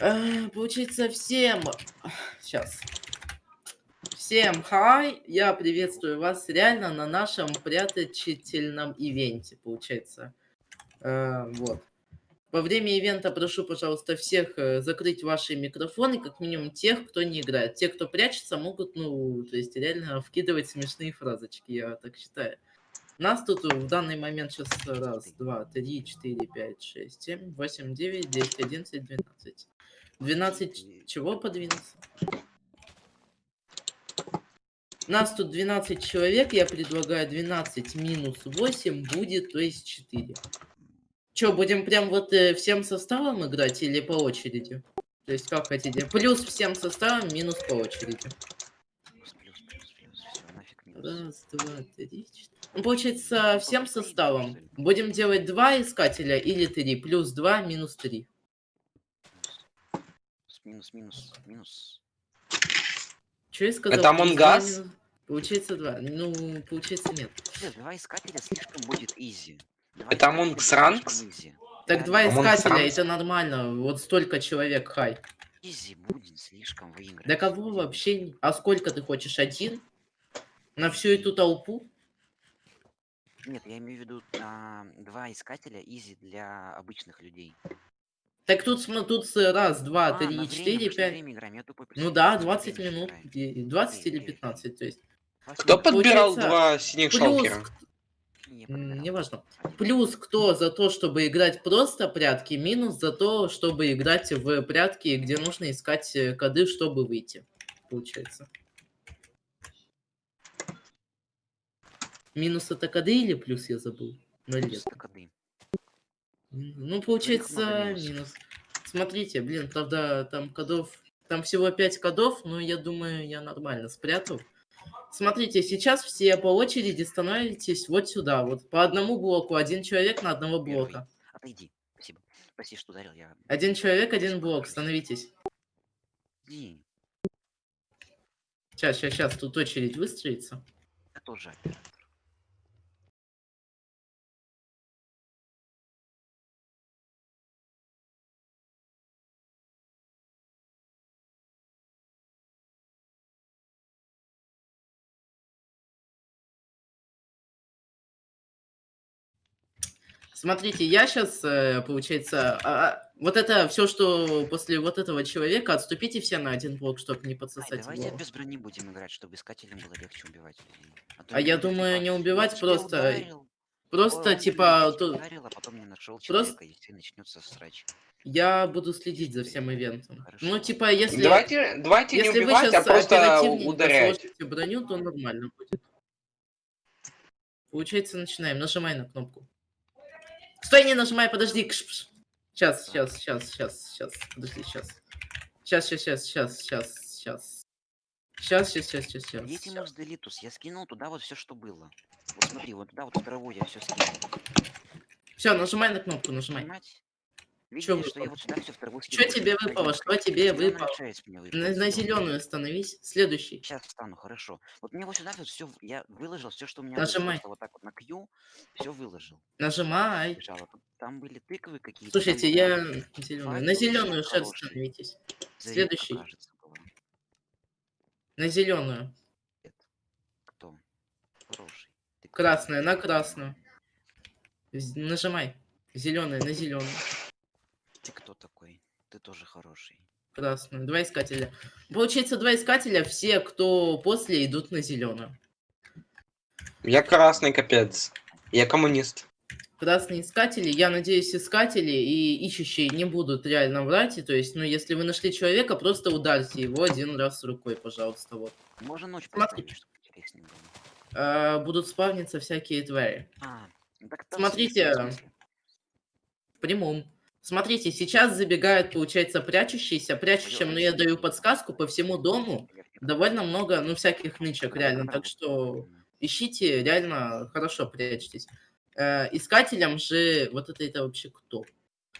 Э, получается, всем... Сейчас. Всем хай, я приветствую вас реально на нашем пряточительном ивенте, получается. Э, вот. Во время ивента прошу, пожалуйста, всех э, закрыть ваши микрофоны, как минимум тех, кто не играет. Те, кто прячется, могут, ну, то есть реально вкидывать смешные фразочки, я так считаю. Нас тут в данный момент сейчас раз, два, три, четыре, пять, шесть, семь, восемь, девять, десять, одиннадцать, двенадцать. 12 чего подвинуться? Нас тут 12 человек, я предлагаю 12 минус 8 будет, то есть 4. Че, будем прям вот э, всем составом играть или по очереди? То есть как хотите? Плюс всем составом, минус по очереди. Раз, два, три, четыре. Ну, получается, всем составом. Будем делать два искателя или три. Плюс два, минус три минус, минус, минус. Че я сказал? Это Амонгас? Получается два. Ну, получается нет. Нет, два искателя слишком будет изи. Два это Амонгс Ранкс? Так два искателя, это нормально. Вот столько человек, хай. Изи будет слишком выиграть. Да кого вообще? А сколько ты хочешь? Один? На всю эту толпу? Нет, я имею в виду а, два искателя изи для обычных людей. Так тут, тут раз, два, а, три, четыре, пять. Ну да, 20 минут, 20 или 15, то есть. Кто подбирал два синих шалкера? Неважно. Плюс кто за то, чтобы играть просто прятки, минус за то, чтобы играть в прятки, где нужно искать э, коды, чтобы выйти. Получается. Минус это коды или плюс я забыл? Ну, минус это коды. Ну, получается, минус. Смотрите, блин, правда, там кодов... Там всего 5 кодов, но я думаю, я нормально спрятал. Смотрите, сейчас все по очереди становитесь вот сюда. Вот по одному блоку, один человек на одного блока. Отойди, спасибо. Прости, что ударил я. Один человек, один блок, становитесь. Иди. Сейчас, сейчас, сейчас, тут очередь выстроится. Я тоже оператор. Смотрите, я сейчас, э, получается, а, а, вот это все, что после вот этого человека, отступите все на один блок, чтобы не подсосать Ай, давайте его. без брони будем играть, чтобы искателям было легче убивать А, а я думаю, не убивать, просто... Ударил, просто, О, типа... То... Ударил, а потом не нашел человека, просто... и начнется срач. Я буду следить за всем ивентом. Хорошо. Ну, типа, если... Давайте, давайте если не убивать, а просто ударять. броню, то нормально будет. Получается, начинаем. Нажимай на кнопку. Стой, не нажимай, подожди. Сейчас, сейчас, сейчас, сейчас, сейчас. Подожди, сейчас. Сейчас, сейчас, сейчас, сейчас, сейчас, сейчас. Сейчас, сейчас, сейчас, сейчас, сейчас. Делитус, я скинул туда вот все, что было. Вот смотри, вот туда вот в траву я все скинул. Все, нажимай на кнопку, нажимай. Нажимать? Видели, что я вот сюда все в траву Что тебе выпало? Что тебе выпало? На, на зеленую становись. Следующий. Сейчас встану, хорошо. Вот мне вот сюда вот все, я выложил все, что у меня Нажимай. вот так вот на Q, все выложил. Нажимай. Там были тыквы какие-то. Слушайте, я зеленую. На зеленую шерсть становитесь. Следующий. Кажется, на зеленую. Кто? Хороший. Красная, на красную. Нажимай. Зеленая, на зеленую. Ты кто такой? Ты тоже хороший. Красную. Два искателя. Получается, два искателя, все, кто после, идут на зеленую. Я красный, капец. Я коммунист. Красные искатели. Я надеюсь, искатели и ищущие не будут реально врать. И, то есть, ну, если вы нашли человека, просто ударьте его один раз рукой, пожалуйста. Вот. Можно ночь Смотри. А, будут спавниться всякие твари. А, так Смотрите, в прямом. Смотрите, сейчас забегают, получается, прячущиеся. Прячущим, но я даю подсказку по всему дому. Довольно много, ну, всяких нычек, реально. Так что ищите, реально хорошо прячьтесь. Э, искателям же... Вот это, это вообще кто?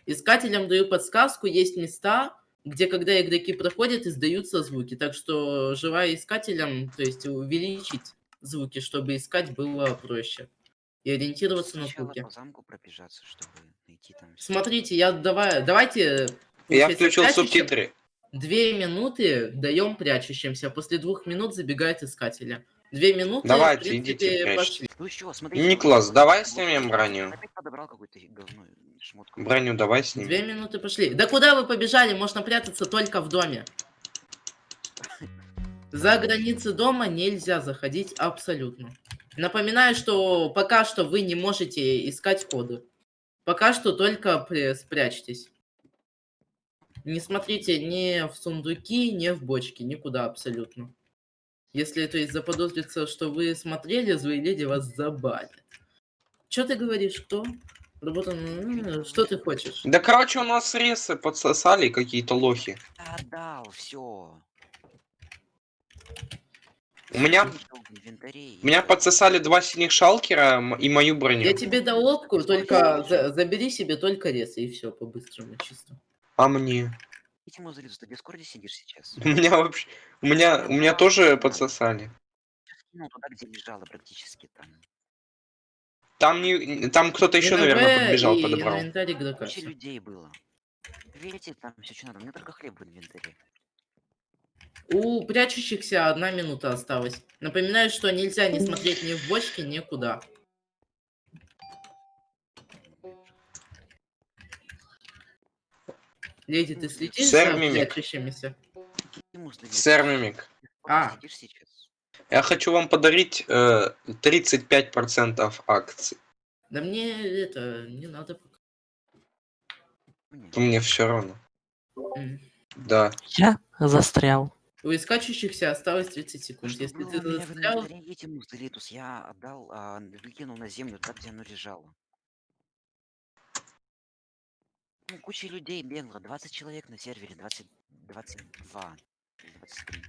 Искателям даю подсказку. Есть места, где, когда игроки проходят, издаются звуки. Так что желаю искателям, то есть увеличить звуки, чтобы искать было проще. И ориентироваться Сначала на звуки. по замку пробежаться, чтобы найти там... Смотрите, я давай, давайте Я включил прячущим. субтитры. Две минуты даем прячущимся. После двух минут забегает искателя. Две минуты, Давайте, в принципе, идите, пошли. Ну чё, смотрите. Никлас, давай снимем броню. Говно. Броню давай Две снимем. минуты пошли. Да куда вы побежали? Можно прятаться только в доме. За границы дома нельзя заходить абсолютно. Напоминаю, что пока что вы не можете искать коды. Пока что только спрячьтесь. Не смотрите ни в сундуки, ни в бочки, никуда абсолютно. Если то есть заподозрится, что вы смотрели, злые леди вас забанят. Что ты говоришь, кто? Работа... Что ты хочешь? Да короче, у нас ресы подсосали какие-то лохи. Отдал, все. У меня, у меня подсосали два синих шалкера и мою броню. Я тебе дал лодку, только за- забери себе только рез, и все, по-быстрому, чисто. А мне? Эти мозолиты, ты в Дискорде сидишь сейчас? У меня вообще... У меня, у меня тоже подсосали. Ну, туда, где лежала практически там. Там не, там кто-то еще, наверное, подбежал, и подобрал. Куча людей было. Видите, там все что надо. У меня только хлеб в инвентаре. У прячущихся одна минута осталась. Напоминаю, что нельзя не смотреть ни в бочки, никуда. Леди, ты следишь Сэр за Мимик. прячущимися? Сэр Мимик, А. Я хочу вам подарить э, 35% акций. Да мне это не надо. пока. Нет. Мне все равно. М. Да. Я застрял. У искачущихся осталось 30 секунд. Что Если было ты меня застрял, эти музелитус я отдал, а, выкинул на землю так, где оно лежало. Ну, куча людей бегло, 20 человек на сервере, 20, 22, или 23.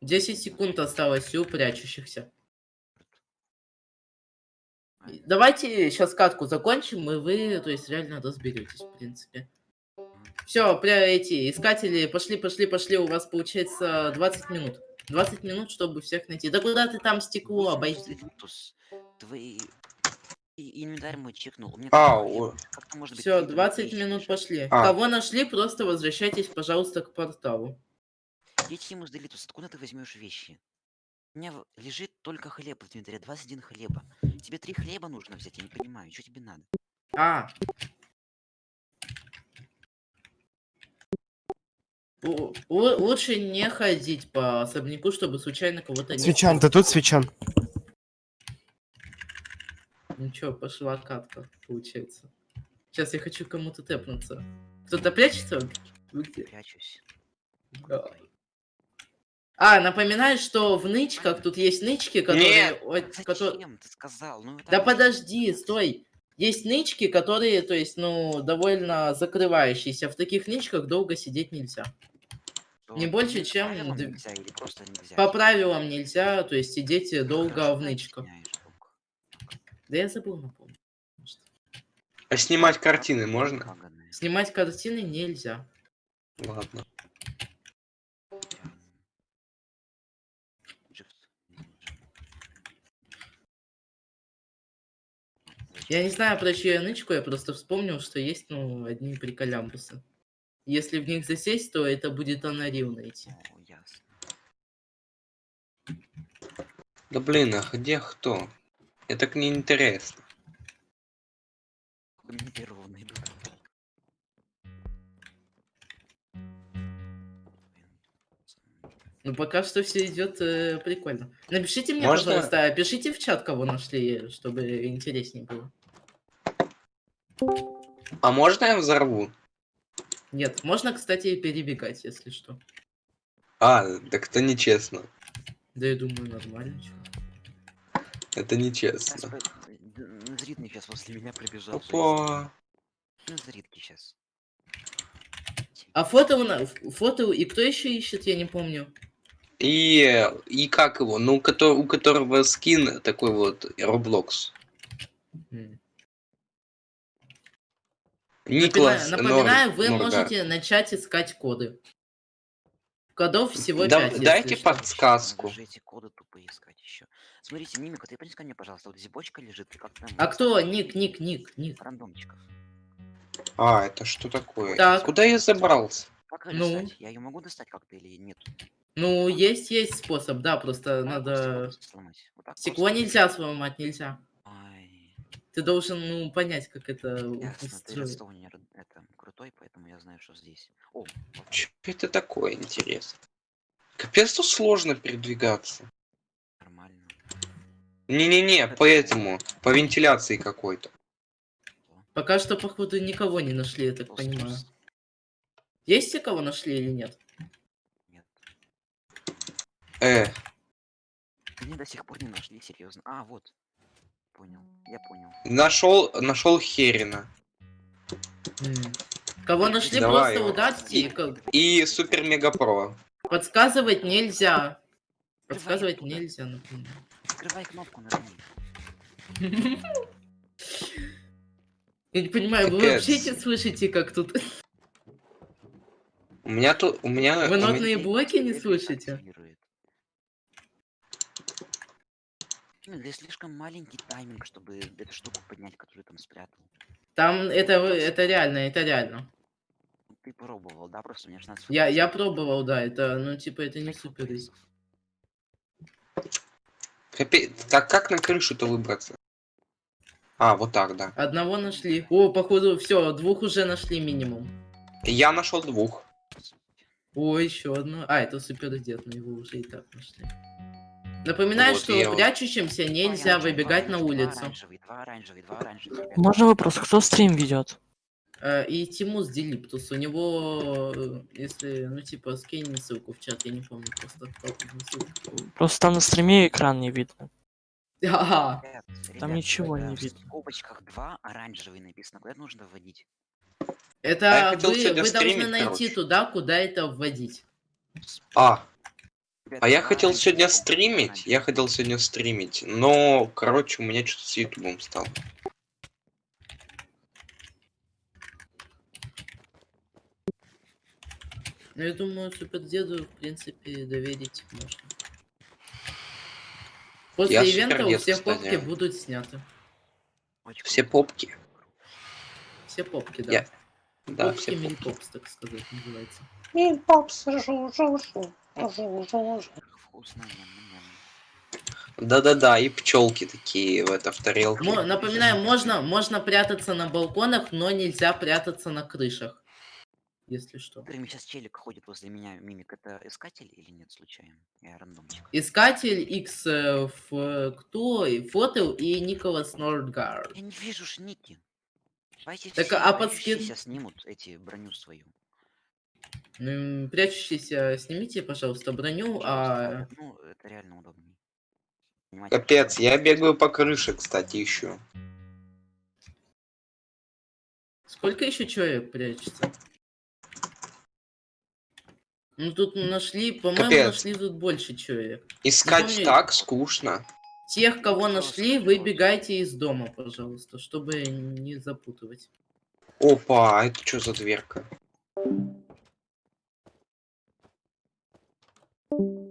10 секунд осталось у прячущихся. Давайте сейчас катку закончим, и вы, то есть, реально разберетесь, в принципе. Все, пря эти искатели, пошли, пошли, пошли, у вас получается 20 минут. 20 минут, чтобы всех найти. Да куда ты там стекло обойди? Твои... Инвентарь мой чекнул. А, может Все, хлеб на 20 вещи минут пошли. А. Кого нашли, просто возвращайтесь, пожалуйста, к порталу. Дети Музелитус, откуда ты возьмешь вещи? У меня лежит только хлеб в инвентаре, 21 хлеба. Тебе три хлеба нужно взять, я не понимаю, что тебе надо? А. У- у- лучше не ходить по особняку, чтобы случайно кого-то не... Свечан, ты тут, Свечан? Ничего, пошла катка, получается. Сейчас я хочу кому-то тэпнуться. Кто-то прячется? Вы где? Прячусь. Да. А, напоминаю, что в нычках тут есть нычки, которые... Нет. ой, кото- Зачем ты сказал? Ну, Да так- подожди, стой. Есть нычки, которые, то есть, ну, довольно закрывающиеся. В таких нычках долго сидеть нельзя. То не больше, по чем правилам д- нельзя или просто нельзя? По правилам нельзя, то есть, сидеть долго в нычках. Да я забыл напомнить. А снимать картины можно? Снимать картины нельзя. Ладно. Я не знаю про чью я нычку, я просто вспомнил, что есть, ну, одни приколямбусы. Если в них засесть, то это будет анарил найти. О, ясно. Да блин, а где кто? Это мне первого найду. Ну, пока что все идет э, прикольно. Напишите мне, Можно? пожалуйста, пишите в чат, кого нашли, чтобы интереснее было. А можно я взорву? Нет, можно, кстати, перебегать, если что. А, так это нечестно. Да я думаю, нормально. чё. Это нечестно. Назритный сейчас после меня пробежал. Опа. Назритки сейчас. А фото, у на- фото и кто еще ищет, я не помню. И, и как его? Ну, кото- у которого скин такой вот Roblox. М. Никлас Напоминаю, напоминаю, Нор- вы Норга. можете начать искать коды. Кодов всего Да- 5. дайте подсказку. Эти коды тупо искать еще. Смотрите, Мимика, ты принеси ко мне, пожалуйста, вот здесь бочка лежит, как там... А кто? Ник, ник, ник, ник. Рандомчиков. А, это что такое? Так. Куда я забрался? Как Ну? достать? Я ее могу достать как-то или нет? Ну, есть, есть способ, да, просто надо... сломать. Вот так Стекло просто. нельзя сломать, нельзя. Ты должен, ну, понять, как это редстоунер это крутой, поэтому я знаю, что здесь. О. Что это такое, интересно? Капец, тут сложно передвигаться. нормально. Не-не-не, по этому, по вентиляции какой-то. Пока что, походу, никого не нашли, я так Толстый понимаю. жест. Есть те, кого нашли или нет? Нет. Э, Они до сих пор не нашли, серьезно. А, вот. Понял, я понял. нашел, нашел Херина. Кого нашли, Давай просто его. удачи. И- И Супер Мега Про. Подсказывать нельзя. Подсказывать оттуда. нельзя, например. Открывай кнопку нажми. Я не понимаю, вы вообще не слышите, как тут... У меня тут, у меня... Вы нотные блоки не слышите? Да и слишком маленький тайминг, чтобы эту штуку поднять, которую там спрятал. Там это, это реально, это реально. Ты пробовал, да? Просто мне надо Я, я пробовал, да, это, ну, типа, это не супер. Капец, так как на крышу-то выбраться? А, вот так, да. Одного нашли. О, походу, все, двух уже нашли минимум. Я нашел двух. О, еще одно. А, это супер дед, но его уже и так нашли. Напоминаю, Вот что я прячущимся нельзя выбегать на улицу. Можно вопрос, кто стрим ведет? Э, И Тимус Делиптус, у него, э, если, ну, типа, скинь ссылку в чат, я не помню, просто. Просто там на стриме экран не видно. Ага. Там ребят, ничего э, не В видно. скобочках два оранжевые написано. Куда это нужно вводить? Это А вы, вы должны найти короче. туда, куда это вводить. А, а я хотел сегодня стримить, я хотел сегодня стримить, но, короче, у меня что-то с ютубом стало. Ну, я думаю, супердеду, в принципе, доверить можно. После Я ивента у всех кстати. попки будут сняты. Все попки. Все попки, да. Я- Да, попки все попки. мини-попс, так сказать, называется. Вкусно. Да-да-да, и пчелки такие в это в тарелке. Напоминаю, можно, можно прятаться на балконах, но нельзя прятаться на крышах. Если что. Прямо сейчас челик ходит возле меня, мимик, это искатель или нет, случайно? Я рандомчик. Искатель X, э, ф- кто? И Фотел и Николас Нордгард. Я не вижу ж Ники. Давайте Так, все а под скин- прячущиеся снимут эти броню свою. Прячущийся, снимите, пожалуйста, броню, а... Ну, это реально удобнее. Капец, я бегаю по крыше, кстати, еще. Сколько еще человек прячется? Ну тут нашли, по-моему, нашли тут больше человек. Искать Напомню- так скучно. Тех, кого нашли, выбегайте из дома, пожалуйста, чтобы не запутывать. Опа, а это что за дверка? Thank you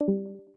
you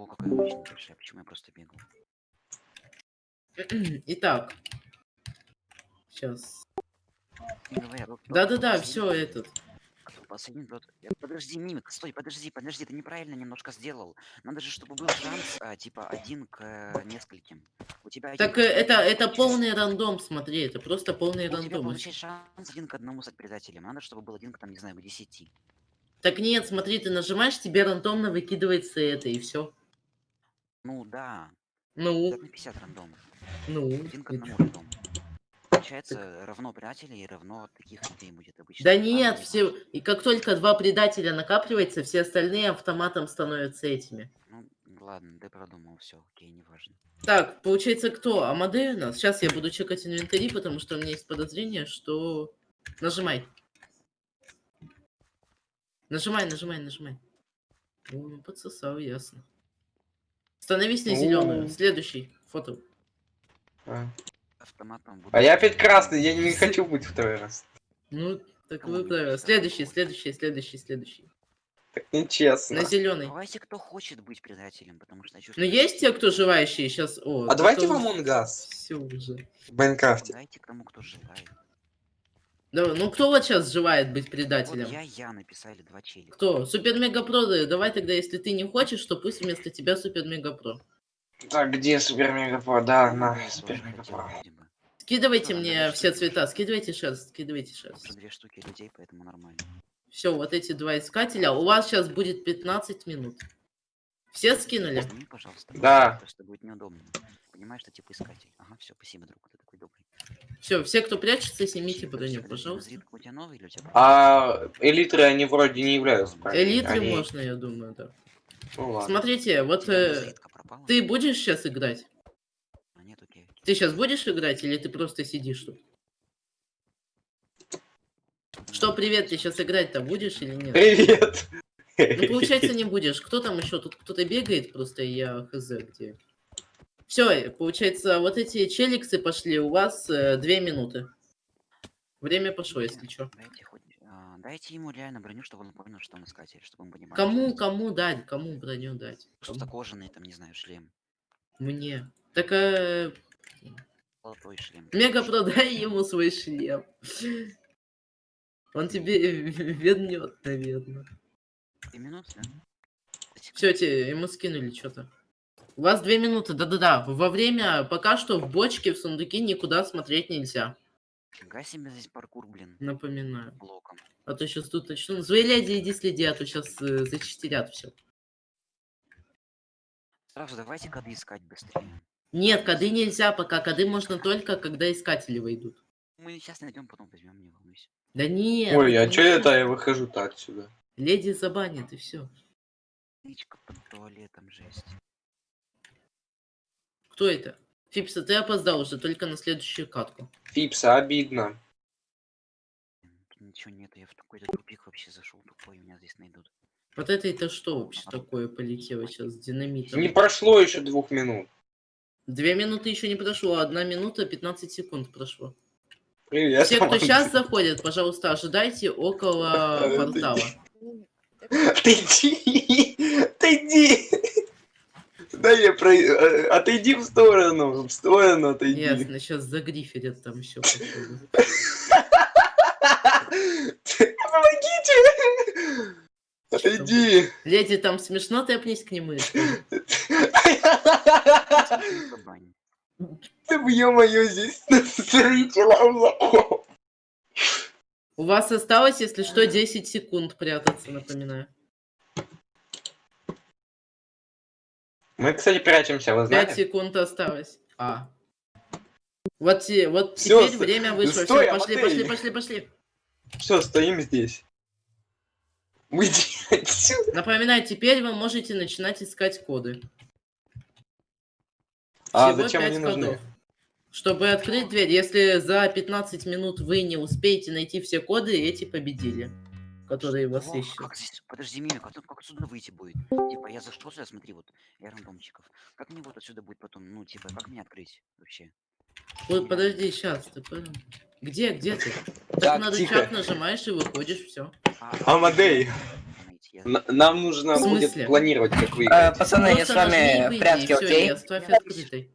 Ого, какая очень большая. Почему я просто бегал? Итак. Сейчас. Да-да-да, все этот. Последний тот. Я- Подожди, мимик, стой, подожди, подожди, ты неправильно немножко сделал. Надо же, чтобы был шанс, а, типа, один к э, нескольким. У тебя один Так к э, это, это полный рандом, смотри, это просто полный У тебя рандом. получается шанс один к одному стать предателем. Надо, чтобы был один к, там, не знаю, к десяти. Так нет, смотри, ты нажимаешь, тебе рандомно выкидывается это, и все. Ну да, Ну, 50 на 50 рандом. ну. Один к одному рандом. Получается, равно предателей и равно таких людей будет обычно. Да А, нет, не все. И как только два предателя накапливается, все остальные автоматом становятся этими. Ну, ладно, ты продумал, все, окей, неважно. Так, получается, кто? Амадей у нас? Сейчас я буду чекать инвентари, потому что у меня есть подозрение, что... Нажимай. Нажимай, нажимай, нажимай. О, подсосал, ясно. Становись на зеленую. Следующий. Фото. А. Автоматом буду... А я опять красный, я не хочу быть второй раз. Ну, так быть? Следующий, следующий, следующий, следующий. Так нечестно. На зеленый. Давайте, кто хочет быть предателем, потому что я чувствую... Ну, есть те, кто желающие сейчас? О, А давайте в Us Все уже. в Майнкрафте. Дайте кому кто желает. Да, ну, кто вот сейчас желает быть Вот предателем? я, я написали два челика. Кто? Супер Мега Про, да, давай тогда, если ты не хочешь, то пусть вместо тебя Супер Мега Про. Так, где Супер Мега Про? Да, Ну, на, Супер Мега Про. Скидывайте Ну, мне все цвета, скидывайте шерсть, скидывайте шерсть. Уже две штуки людей, поэтому нормально. Все, вот эти два искателя. У вас сейчас будет 15 минут. Все скинули? Пожалуйста. Да. Просто будет неудобно. Понимаешь, что типа искатель. Ага, все, спасибо, друг, ты такой добрый. Все, все, кто прячется, снимите броню, подожди, пожалуйста. Тебя? А элитры, они вроде не являются правильно. Элитры Они- можно, я думаю, да. Ну ладно. Смотрите, вот э, ты будешь сейчас играть? А, нет, окей. Ты сейчас будешь играть или ты просто сидишь тут? Что, привет, ты сейчас играть-то будешь или нет? Привет! Ну, получается, не будешь. Кто там еще? Тут кто-то бегает, просто я хз где. Все, получается, вот эти челиксы пошли, у вас э, две минуты. Время пошло, если что. Дайте, хоть, а, дайте ему реально броню, чтобы он понял, что он искатель, чтобы он понимал. Кому, что кому дать, кому броню дать? Просто кожаный, там, не знаю, шлем. Мне. Так, э, Золотой шлем. Мега, продай ему свой шлем. Он тебе вернет, наверное. Две минуты, да? Все, тебе ему скинули что-то. У вас две минуты, да-да-да. Во время, пока что в бочке, в сундуке никуда смотреть нельзя. Фига себе здесь паркур, блин. Напоминаю. Блоком. А то сейчас тут начну. Зои леди, иди следи, а то сейчас э, зачистерят все. Сразу давайте коды искать быстрее. Нет, коды нельзя пока. Коды можно только, когда искатели выйдут. Мы сейчас найдем, потом возьмем, не волнуйся. Да нет. Ой, а не чё это я выхожу-то отсюда? Леди забанит и все. Нычка под туалетом, жесть. Кто это? Фипса, ты опоздал уже, только на следующую катку. Фипса, обидно. Ничего нет, я в какой-то тупик вообще зашел тупой, меня здесь найдут. Вот это это что вообще такое полетело сейчас с динамитом? Не прошло еще двух минут. Две минуты еще не прошло, одна минута 15 секунд прошло. Привет. Все, кто сейчас заходит, пожалуйста, ожидайте около портала. Отойди! Отойди! Да я про... э, Отойди в сторону, в сторону отойди. Ясно, сейчас загриферят там все. Помогите! Отойди! Леди, там смешно, тэпнись к нему. Ты ё-моё, здесь три человека. У вас осталось, если что, 10 секунд прятаться, напоминаю. Мы, кстати, прячемся, вы 5 знаете? секунд осталось. А. Вот, те- вот Всё, теперь время вышло. стой, Все, пошли, пошли, пошли, пошли. Все, стоим здесь. Уйди отсюда. Напоминаю, теперь вы можете начинать искать коды. А Всего зачем они нужны? кодов. Чтобы открыть дверь, если за 15 минут вы не успеете найти все коды, эти победили, которые вас О, ищут. как здесь... Подожди, Мимик, а тут как отсюда выйти будет? Типа, я зашел сюда, смотри, вот, я рандомчиков. Как мне вот отсюда будет потом, ну, типа, как мне открыть вообще? Вот, подожди, сейчас, ты понял? Где, где ты? Так, Так, надо тихо. чат нажимаешь и выходишь, все. А, Амадей. Я- Н- Нам нужно будет планировать, как выиграть. пацаны, я с Просто нажми и вами в прятки, окей? оставь открытой.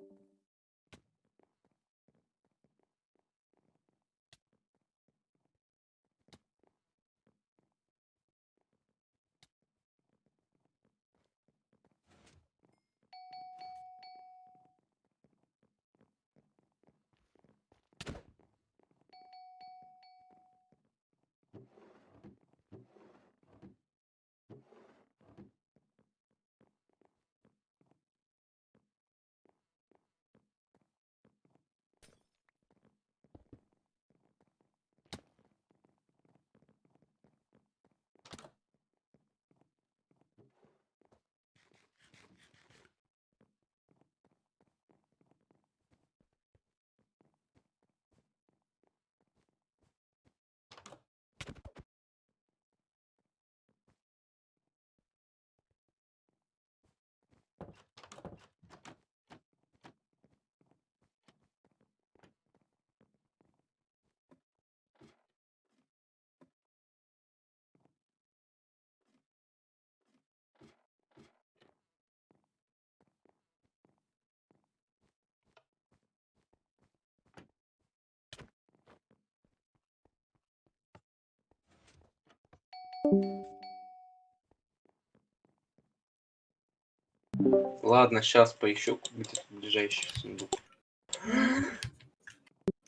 Ладно, сейчас поищу какой-то ближайший сундук.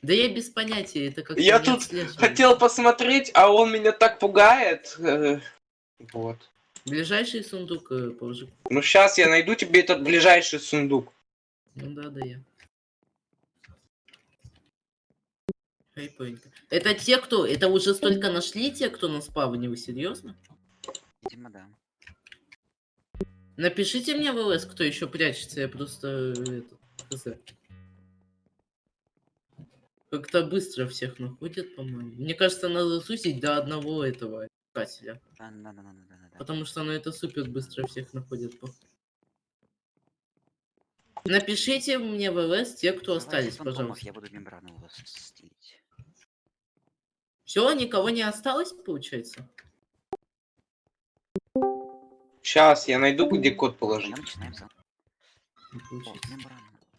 Да я без понятия, это как Я тут Хотел посмотреть, а он меня так пугает. Э, Вот. Ближайший сундук э, положи. Ну сейчас я найду тебе этот ближайший сундук. Ну да, да я. Это те, кто... Это уже столько нашли те, кто на спавне, вы серьезно? Видимо, да. Напишите мне в ЛС, кто еще прячется, я просто... э, Это. Как-то быстро всех находят, по-моему. Мне кажется, надо сусить до одного этого искателя. Да, да, да, да, да, да, да. Потому что ну, это супер быстро всех находит. Напишите мне в ЛС те, кто Давайте остались, фантомов, пожалуйста. Я буду мембрану у вас стелить. Все, никого не осталось, получается? Сейчас я найду, где код положить.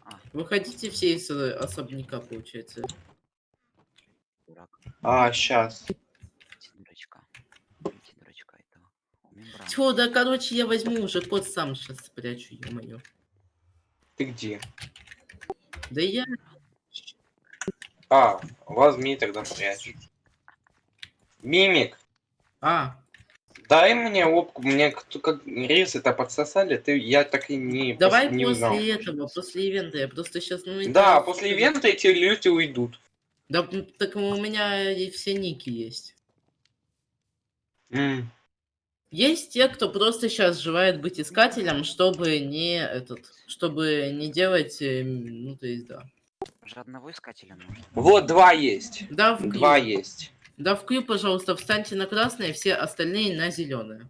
А, Выходите все из э, особняка, получается. А, сейчас. Тьфу, да короче, я возьму уже код сам сейчас спрячу, ё-моё. Ты где? Да я... А, возьми тогда спрячь. Мимик, А, дай мне опку, мне кто как рис это подсосали, ты я так и не давай пос- не после узнал. этого, после ивента. Я просто сейчас... Ну, это- Да, после ивента эти люди уйдут. Да, так у меня и все ники есть. М, Есть те, кто просто сейчас желает быть искателем, чтобы не этот, чтобы не делать, э, ну то есть да. Уже одного искателя нужно. Вот два есть. Да, в Два есть. Да, в Q, пожалуйста, встаньте на красное, все остальные на зеленое.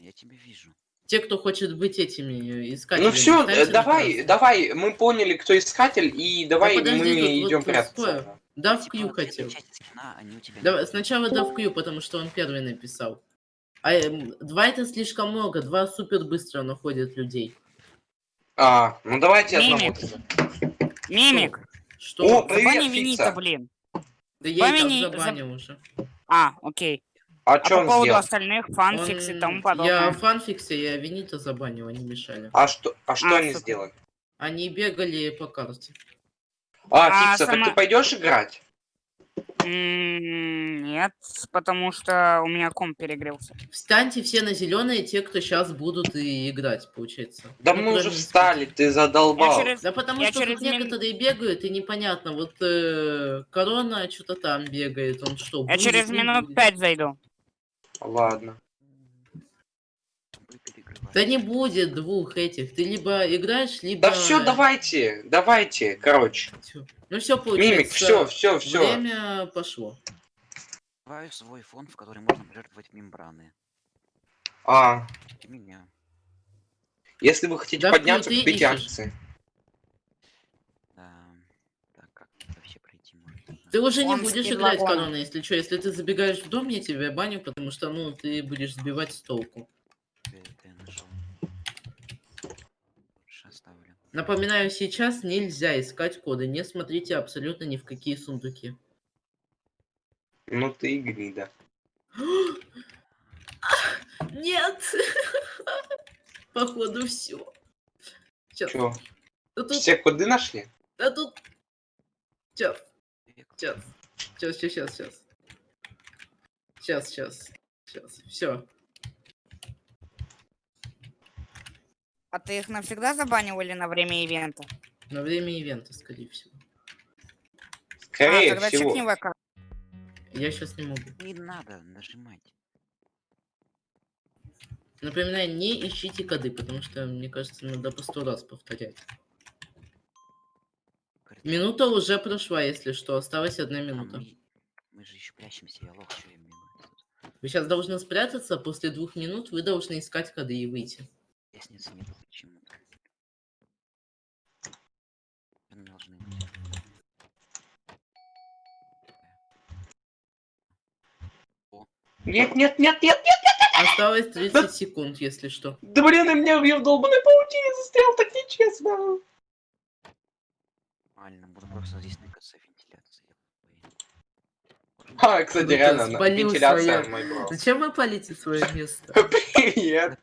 Я тебя вижу. Те, кто хочет быть этими искателями. Ну все, давай, давай, мы поняли, кто искатель, и давай подожди, мы тут вот идем тут прятаться. Да, в Q вот эта хотел. скина, сначала да в Q, потому что он первый написал. А эм, два это слишком много, два супер быстро находят людей. А, ну давайте Мимик. одного. Мимик, Что? О, привет, Фикса. блин. Да я и так забанил уже. А, окей. А А что по он поводу сделал? остальных, фанфикс и Он- тому подобное. Я фанфиксе, я Винита забанил, они мешали. А что, а что А, они супер. сделали? Они бегали по карте. А, А, Фикса, так сама- ты пойдешь играть? Нет, потому что у меня комп перегрелся. Встаньте все на зеленые, те, кто сейчас будут и играть, получается. Да Ну, мы уже встали, ты задолбал. Я через- Да потому Я что через тут некоторые бегают, и непонятно, вот э, Корона что-то там бегает, он что, Я будет, через минут будет? пять зайду. Ладно. Да не будет двух этих, ты либо играешь, либо... Да все, давайте, давайте, короче. Всё. Ну все, получается. Мимик, все, все, все. Время пошло. Открываю свой фон, в который можно пожертвовать мембраны. А, И меня. если вы хотите Да, подняться, купите ищешь. акции. Да. Так, как это вообще пройти можно? Ты уже не будешь играть. Корона, если что. Если ты забегаешь в дом, я тебя баню, потому что, ну, ты будешь сбивать с толку. Это я нашел. Лучше оставлю. Напоминаю, сейчас нельзя искать коды. Не смотрите абсолютно ни в какие сундуки. Ну ты и гнида. Нет! Походу все. Сейчас. Че, Да тут, все коды нашли? да тут. Сейчас, Век. сейчас. Сейчас, сейчас, сейчас. Сейчас, сейчас. Сейчас. Все. А ты их навсегда забанил или на время ивента? На время ивента, скорее всего. Скорее а, тогда всего. чекни ВК. Я сейчас не могу. Не надо нажимать. Напоминаю, не ищите коды, потому что, мне кажется, надо по сто раз повторять. Минута уже прошла, если что. Осталась одна а минута. мы, мы же еще прячемся, я лох, что я минут. Вы сейчас должны спрятаться, после двух минут вы должны искать коды и выйти. Лестницы нету почему-то. Они должны быть. Нет, нет, нет, нет, нет. Осталось 30 секунд, если что. Да блин, и меня я в долбанной паутине застрял, так нечестно. Нормально, буду просто здесь ныкаться вентиляции. А, кстати, реально, на- вентиляция бро. Зачем вы палите свое место? Привет.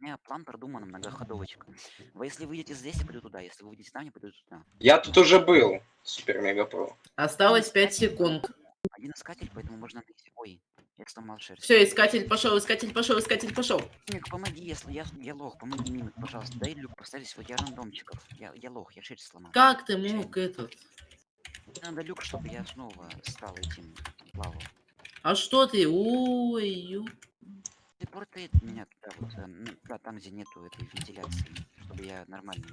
У меня план продуман, многоходовочка. Вы если выйдете здесь, я пойду туда. Если вы выйдете там, я пойду туда. Я тут уже был. Супер мега про. Осталось 5 секунд. Один искатель, поэтому можно найти. Ой, я сломал шерсть. Все, искатель пошел, искатель пошел, искатель пошел. Мимик, помоги, если я, я лох, помоги, Мимик, пожалуйста. Дай люк поставить свой, я рандомчиков. Я, я лох, я шерсть сломал. Как ты мог этот? Надо люк, чтобы я снова стал этим плавал. А что ты? Ой, ю. Телепортает меня туда вот, э, да, там, где нету этой вентиляции, чтобы я нормально.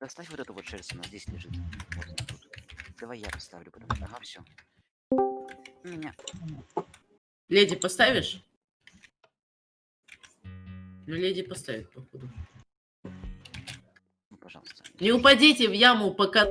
Доставь вот эту вот шерсть, она здесь лежит. Вот она тут. Давай я поставлю, потому что, ага, все. Меня. Леди поставишь? Ну, леди поставит, походу. Ну, пожалуйста. Не упадите в яму, пока...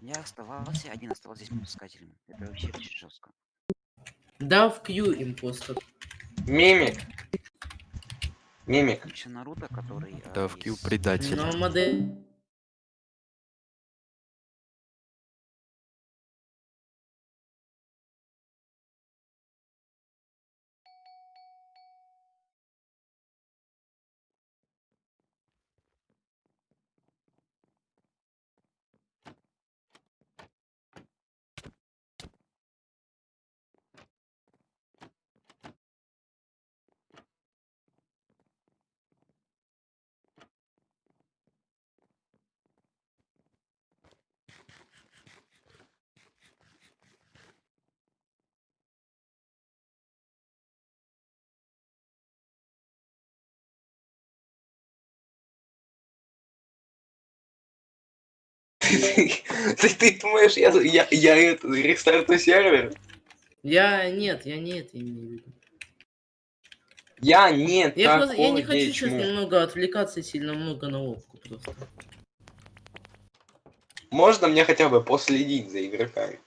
Я оставался, один оставался здесь искателем. Это вообще очень жестко. Да, в Q импостер. Мимик. Мимик. Еще Наруто, который... э, Да, в Q из- предатель. Но модель... Ты, ты, ты думаешь, я, я, я это, рестарту сервер? Я... Нет, я не это имею в виду. Я нет Я, просто- я не хочу сейчас немного отвлекаться сильно много на опку просто. Можно мне хотя бы последить за игроками?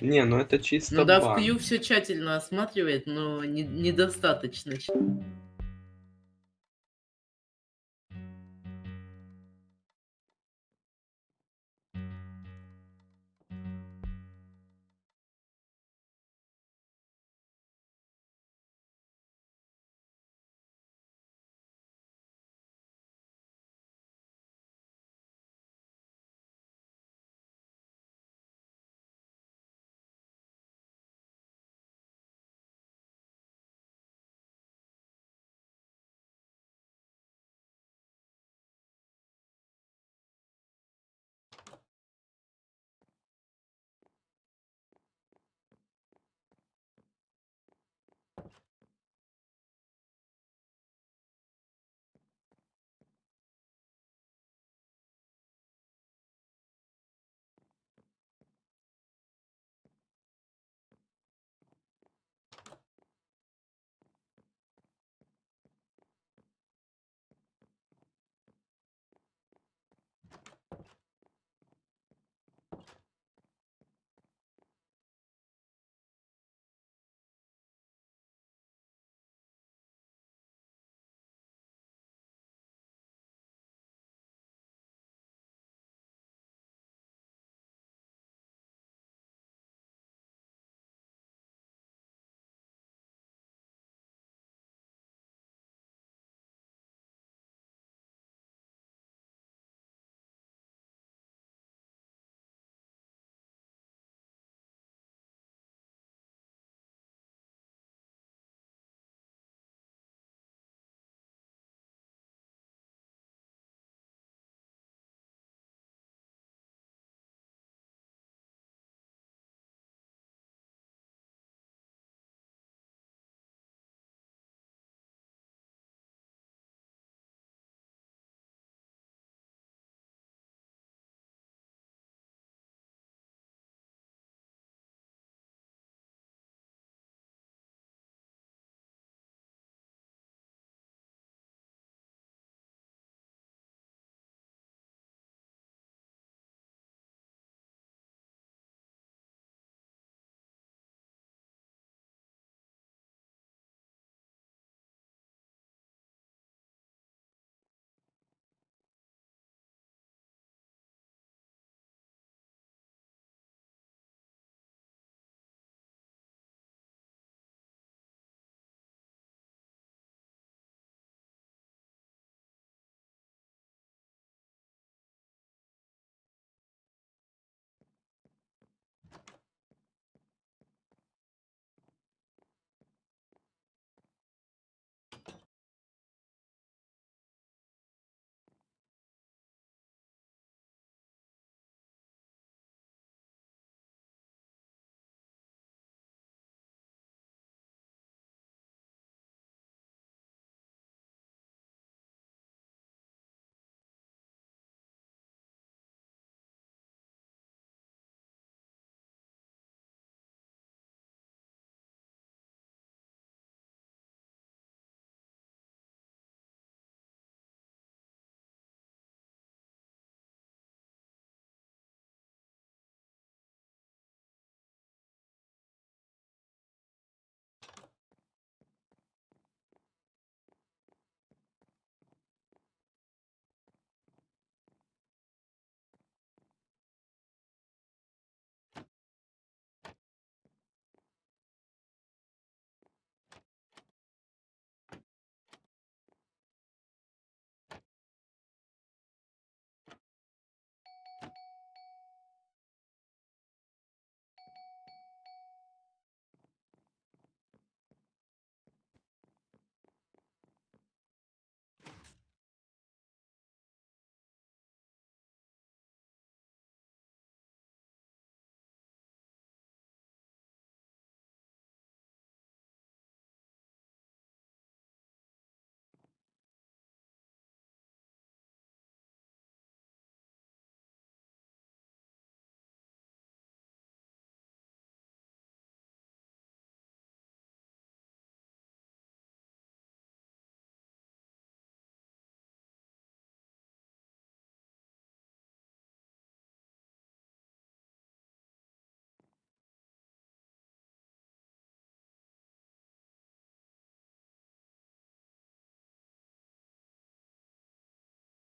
Не, ну это чисто Ну да, в. Кью все тщательно осматривает, но не- недостаточно.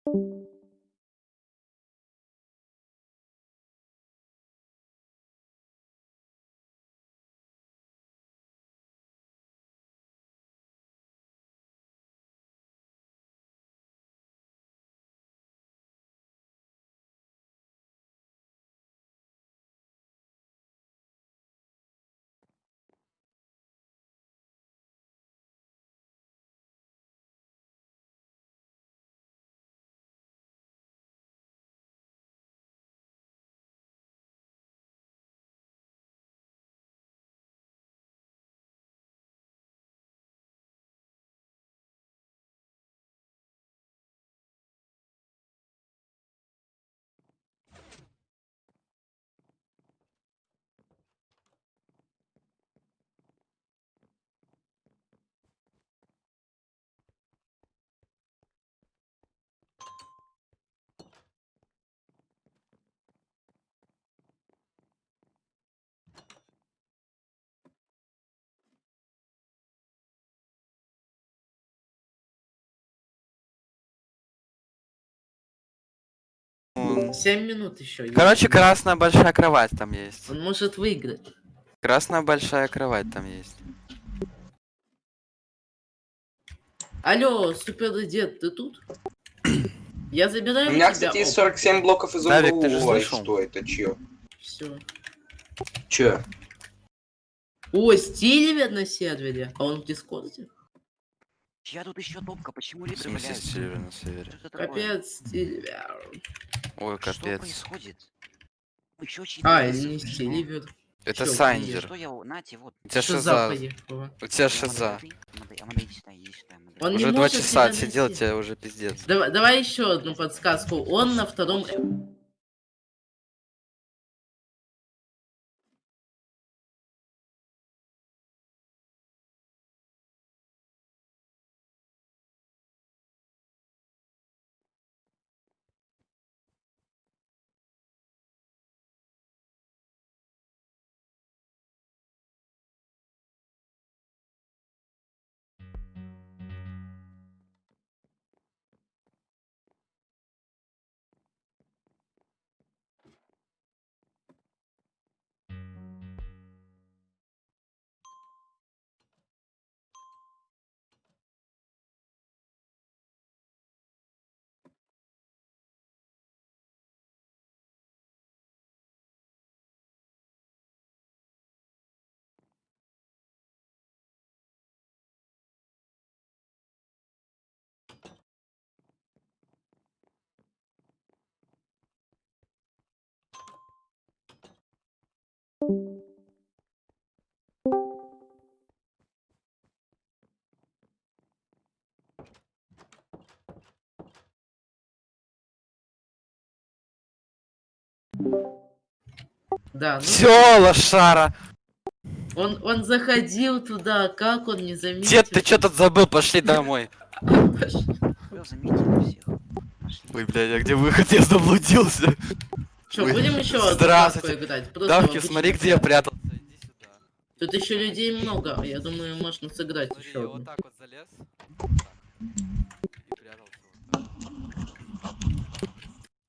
you 7 минут еще. Короче, красная большая кровать там есть. Он может выиграть. Красная большая кровать там есть. Алло, супер дед, ты тут? Я забираю У меня, тебя. кстати, есть 47 блоков из Давик, ты же. Ой, слышал? Что это? Чё? Все. Чё? О, Стиливер на сервере. А он в Дискорде? Чья тут еще топка? Почему смысле валяются? север на севере? Что? Капец, Стиливер. Ой, Что капец. происходит? Еще чьи-то А, пришло. Стиливер. Это Чё, Сайнджер. Что я... у- Нате, вот. У тебя Шиза. У тебя шиза. Он не Уже два часа тебя отсидел, найти. тебе уже пиздец. Давай, давай еще одну подсказку. Он на втором... Да, ну, Все, лошара! он, он заходил туда, как он не заметил? Дед, ты что тут забыл? Пошли домой. Ой, блядь, а где выход? Я заблудился. Что, Ой, будем еще одну здравствуйте. играть? Просто Давки, обычно. смотри, где я прятался. Иди сюда. Тут еще людей много, я думаю, можно сыграть Смотри, еще вот так вот залез. Вот так. И прятался вот так.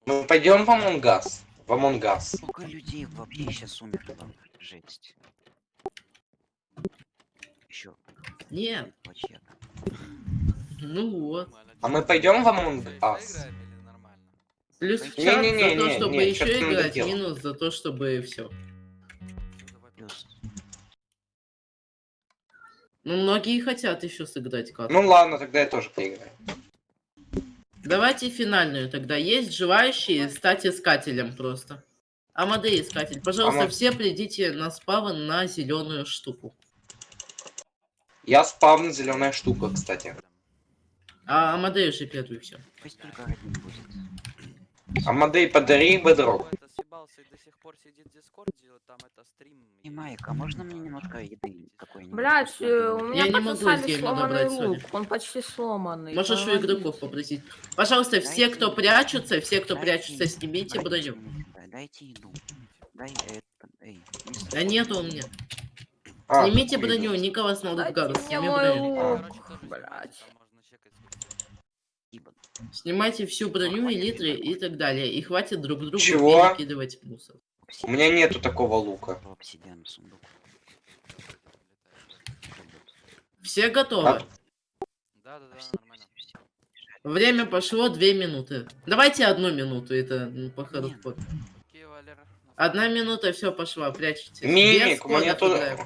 Мы пойдем в Among Us. В Among Us. Сколько людей вообще сейчас умерло? Жесть. Еще. Нет, Вообще. ну вот. А мы пойдем в Among Us? Плюс в Не, чат не, не, за то, не, чтобы не, еще играть, минус за то, чтобы все. Ну, многие хотят еще сыграть катку. Ну ладно, тогда я тоже поиграю. Давайте финальную тогда. Есть желающие стать искателем просто. Амадей искатель. Пожалуйста, Ама- все придите на спавн на зеленую штуку. Я спавн зеленая штука, кстати. А Амадей уже первый все. Пусть только один будет. Амадей, подари бедрок. И до сих пор сидит в Дискорде, вот там это стрим. И Майк, а можно мне немножко еды какой-нибудь? Блять, вкусной? у меня Я не могу сломанный лук, сори. он почти сломанный. Можешь у игроков попросить. Пожалуйста, все, кто прячутся, все, кто дайте- прячутся, снимите броню. Дайте еду. Дай это, Да нету у меня. А, Снимите броню, Николас мне сними броню. блять. Снимайте всю броню, элитры и так далее. И хватит друг другу Чего? перекидывать мусор. У меня нету такого лука. Все готовы? А- Да, да, да, нормально. Время пошло две минуты. Давайте одну минуту, это ну, по ходу Валера. Одна минута, все, пошла, прячьтесь. Мимик, Без мне играем.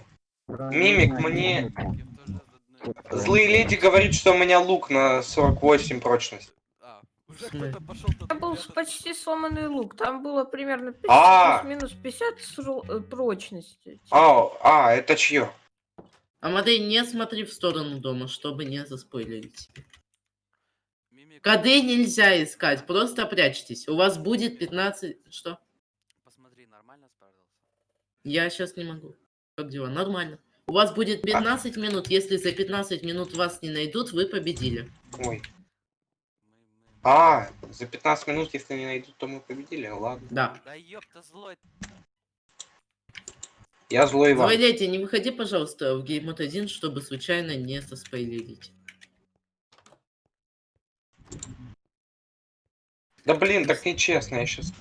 Мимик, мне... Тоже Злые леди говорит, что у меня лук на 48 прочность. А. Там был с- почти сломанный лук. Там было примерно 50, А. плюс-минус 50 сру- э, прочности. А, а, это чье? Амадей, не смотри в сторону дома, чтобы не заспойлерить. Коды нельзя искать, просто прячьтесь. У вас будет 15... Что? посмотри, нормально справился? Я сейчас не могу. Как дела? Нормально. У вас будет 15 минут. Если за 15 минут вас не найдут, вы победили. Ой. А, за 15 минут, если не найдут, то мы победили. Ладно. Да. Да ёпта, злой. Я злой Иван. Злой леди, не выходи, пожалуйста, в геймод 1, чтобы случайно не заспойлерить. Да блин, так нечестно, я сейчас...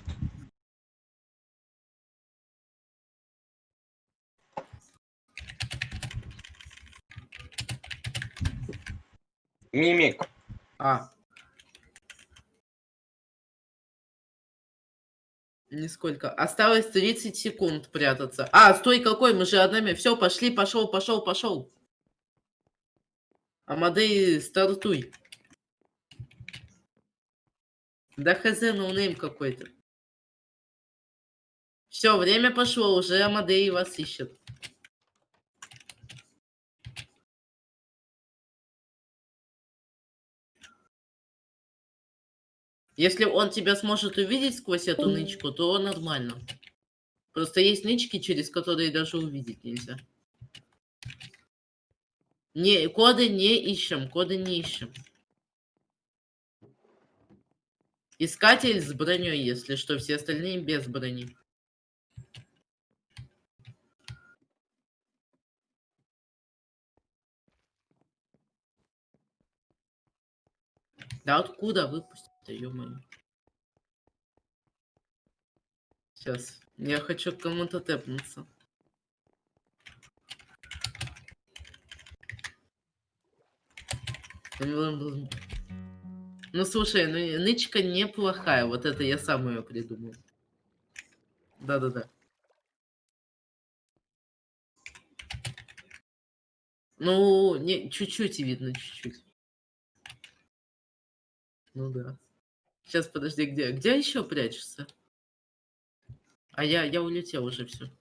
Мимик, А. Нисколько. Осталось 30 секунд прятаться. А, стой, какой? Мы же одними. Все, пошли, пошел, пошел, пошел. Амадей, стартуй. Да хз, no-name какой-то. Все, время пошло, уже Амадей вас ищет. Если он тебя сможет увидеть сквозь эту нычку, то нормально. Просто есть нычки, через которые даже увидеть нельзя. Не, коды не ищем, коды не ищем. Искатель с броней, если что, все остальные без брони. Да откуда выпустить-то, ё-моё? Сейчас. Я хочу кому-то тэпнуться. Ну слушай, ну нычка неплохая. Вот это я сам ее придумал. Да-да-да. Ну, не, чуть-чуть видно, чуть-чуть. Ну да. Сейчас, подожди, где? Где еще прячешься? А я, я улетел уже все.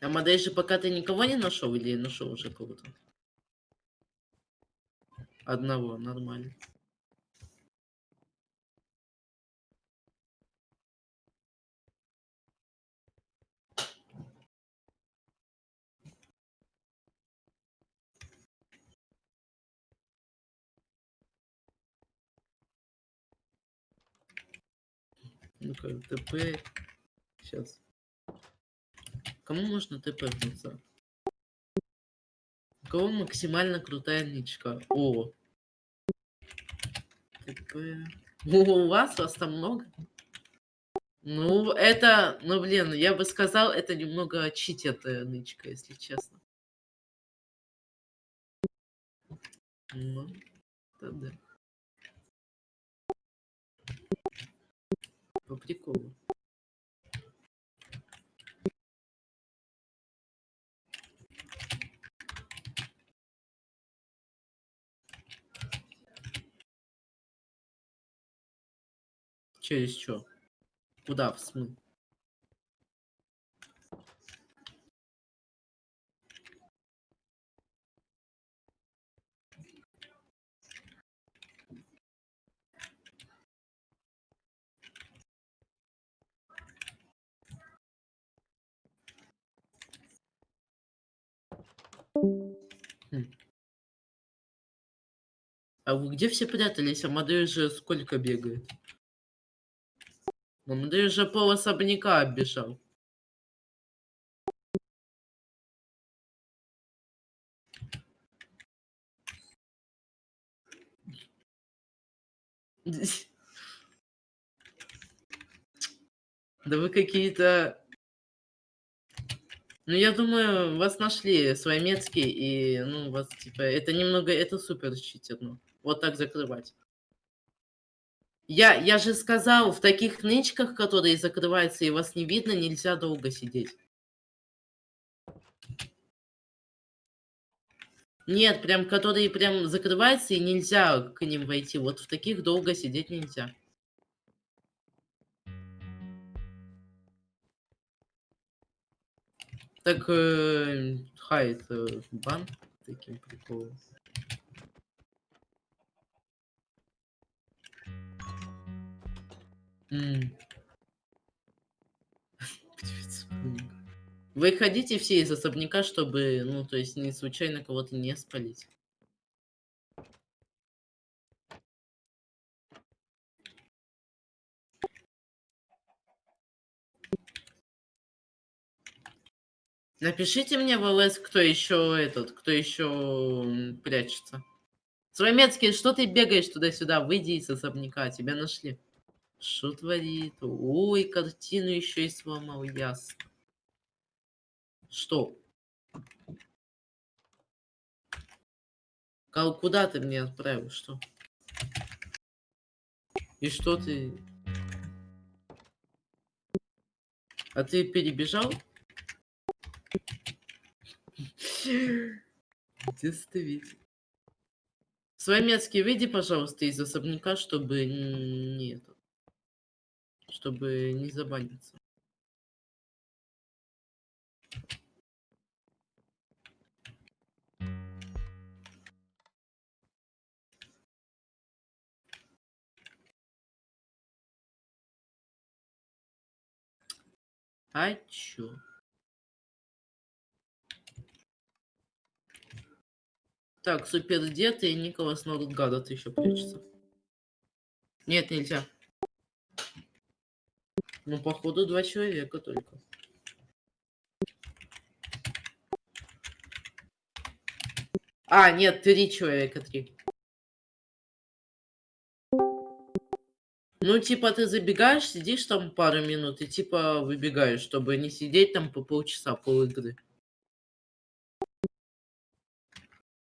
А модель же пока ты никого не нашел или нашел уже кого-то? Одного, нормально. Ну-ка, ТП. Сейчас. Кому можно ТПнуться? У кого максимально крутая нычка? О. ТП. О, у вас? Вас там много? Ну, это, ну, блин, я бы сказал, это немного читит нычка, если честно. Ну, это По приколу. Через что? Куда в смы? Хм. А вы где все прятались? А модель же сколько бегает? Ну, ты уже пол особняка оббежал. Да вы какие-то... Ну, я думаю, вас нашли Сваймецкий, и, ну, вас, типа, это немного, это супер читерно. Вот так закрывать. Я, я же сказал, в таких нычках, которые закрываются и вас не видно, нельзя долго сидеть. Нет, прям, которые прям закрываются и нельзя к ним войти. Вот в таких долго сидеть нельзя. Так, э, хайт э, бан таким приколом. М. Птица пунга. Вы ходите все из особняка, чтобы, ну, то есть, не случайно кого-то не спалить. Напишите мне в ЛС, кто еще этот, кто еще прячется. Сваймецкий, что ты бегаешь туда-сюда? Выйди из особняка, тебя нашли. Что творит? Ой, картину еще и сломал, ясно. Что? Кал, куда ты мне отправил? Что? И что ты? А ты перебежал? Действительно. Сваймецкий, выйди, пожалуйста, из особняка, чтобы не чтобы не забаниться. А чё? Так, супер дед и Николас Нордгадот еще прячется. Нет, нельзя. Ну, походу, два человека только. А, нет, три человека, три. Ну, типа, ты забегаешь, сидишь там пару минут и, типа, выбегаешь, чтобы не сидеть там по полчаса, пол игры.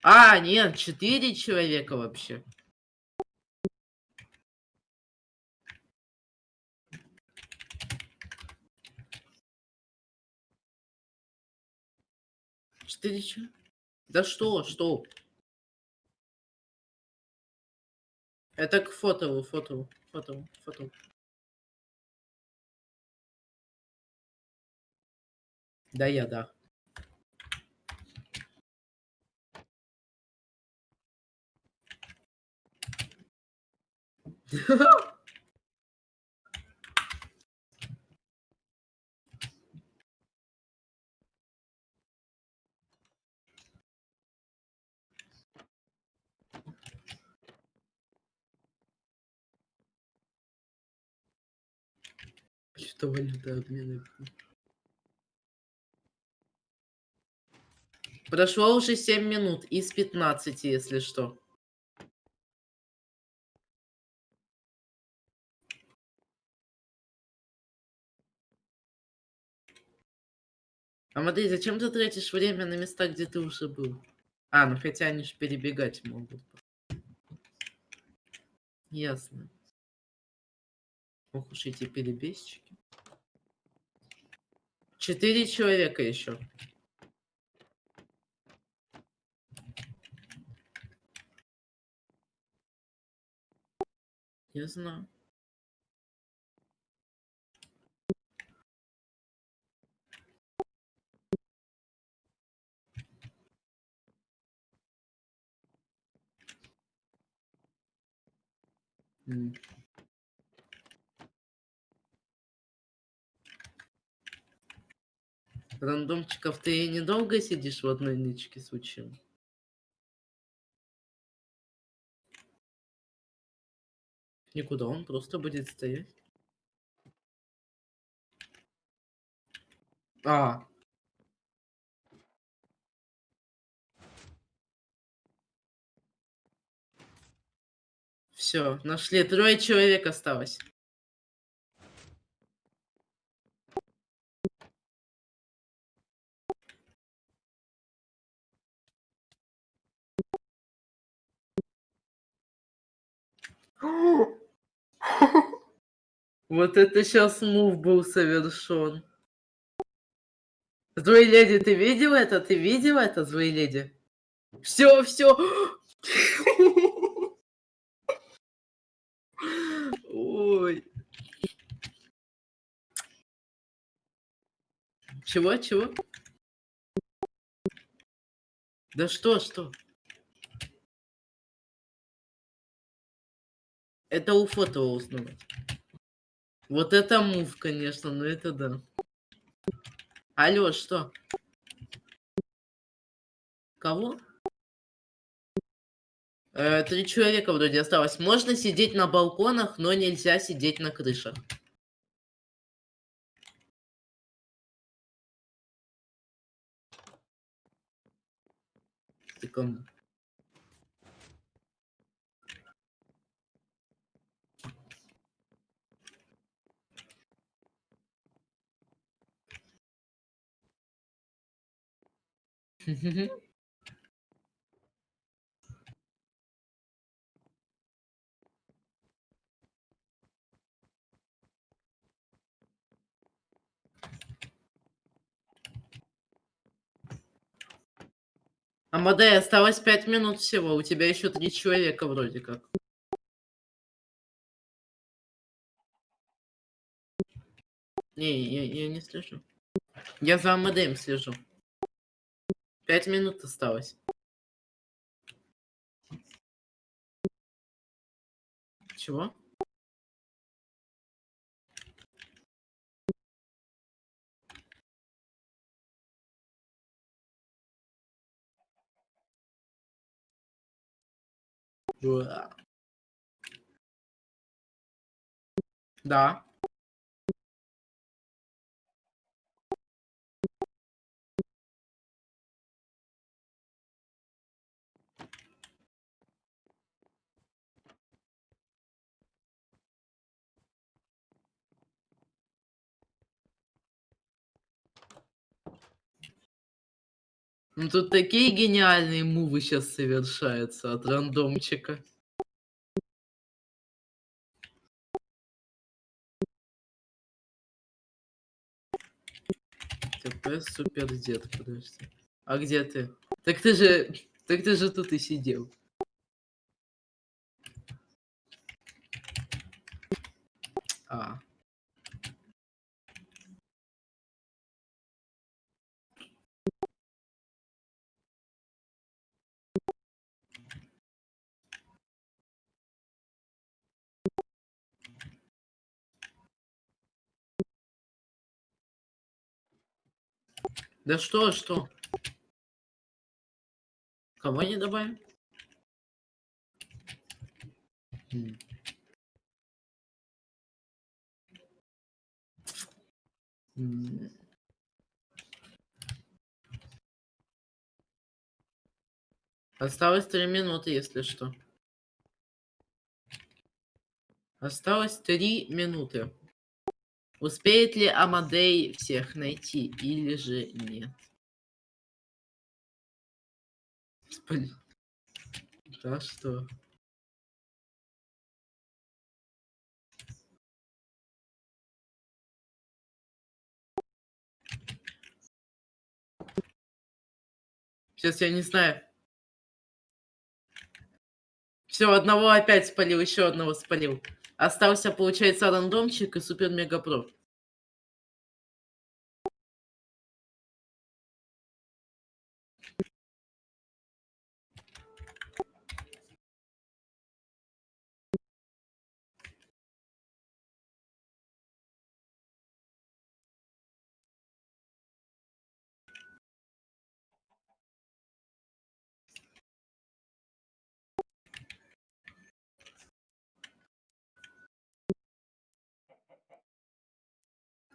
А, нет, четыре человека вообще. Четыре чё? Да что, что? Это к фото, фото, фото, фото. Да, я, да. Что валюта обмена? Прошло уже 7 минут из 15, если что. Амадей, зачем ты тратишь время на места, где ты уже был? А, ну хотя они же перебегать могут. Ясно. Ох уж эти перебежчики. Четыре человека еще. Я знаю. Рандомчиков, ты недолго сидишь в одной нычке с учим? Никуда он просто будет стоять. А, Все, нашли. Трое человек осталось. Вот это сейчас мув был совершен. Злой леди, ты видел это? Ты видел это, злой леди? Все, все. Ой. Чего, чего? Да что, что? Это у фото узнавать. Вот это мув, конечно, но это да. Алло, что? Кого? Э, три человека вроде осталось. Можно сидеть на балконах, но нельзя сидеть на крышах. Ты кому? Амадей, осталось пять минут всего. У тебя еще три человека вроде как. Не, я, я не слежу. Я за Амадеем слежу. Пять минут осталось. Чего? Dá. Ну тут такие гениальные мувы сейчас совершаются от рандомчика. ТП супер дед, подожди. А где ты? Так ты же, так ты же тут и сидел. А. Да что, что? Кого не добавим? Осталось три минуты, если что. Осталось три минуты. Успеет ли Амадей всех найти или же нет? Господи. Да что? Сейчас я не знаю. Все, одного опять спалил, еще одного спалил. Остался, получается, рандомчик и супер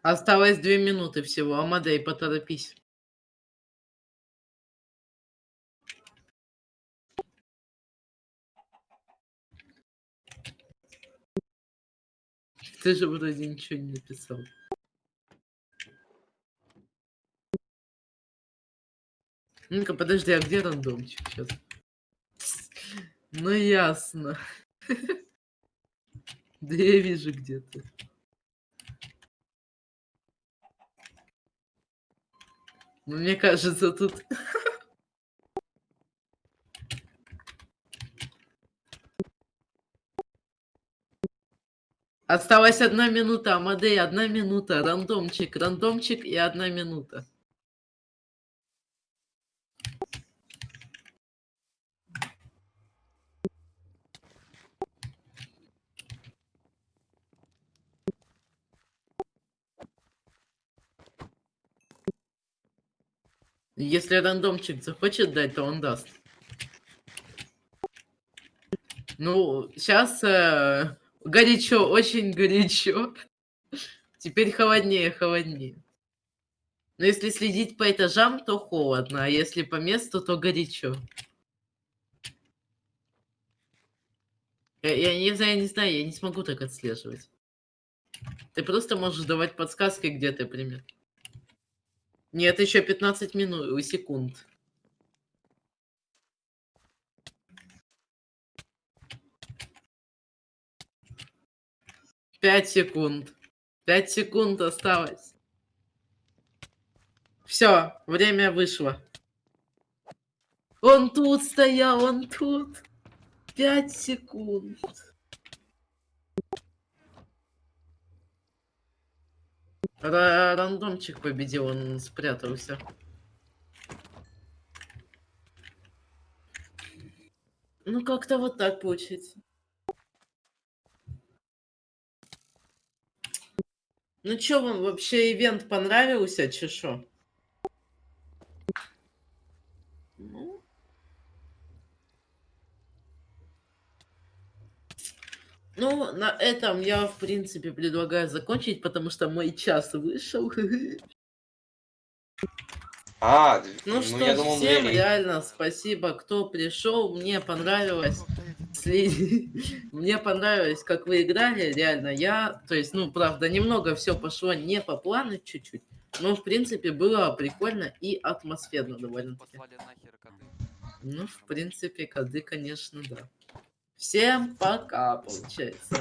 Осталось две минуты всего. Амадей, поторопись. Ты же вроде ничего не написал. Ну-ка, подожди, а где рандомчик сейчас? Ну ясно. Да я вижу где-то. Мне кажется, тут... Осталась одна минута, Амадей, одна минута, рандомчик, рандомчик и одна минута. Если рандомчик захочет дать, то он даст. Ну, сейчас горячо, очень горячо. Теперь холоднее, холоднее. Но если следить по этажам, то холодно, а если по месту, то горячо. Я, я не знаю, я не знаю, я не смогу так отслеживать. Ты просто можешь давать подсказки, где ты пример. Нет, еще 15 минут, секунд. Пять секунд. Пять секунд осталось. Все, время вышло. Он тут стоял, он тут. Пять секунд. Ра- Рандомчик победил, он спрятался. Ну, как-то вот так получится. Ну чё, вам вообще ивент понравился, чешо? Ну. Ну, на этом я, в принципе, предлагаю закончить, потому что мой час вышел. А, Ну что, я думал, всем двери. реально спасибо, кто пришел. Мне понравилось. Мне понравилось, как вы играли, реально. Я, то есть, ну, правда, немного все пошло не по плану чуть-чуть. Но, в принципе, было прикольно и атмосферно довольно-таки. Ну, в принципе, коды, конечно, да. Всем пока, получается.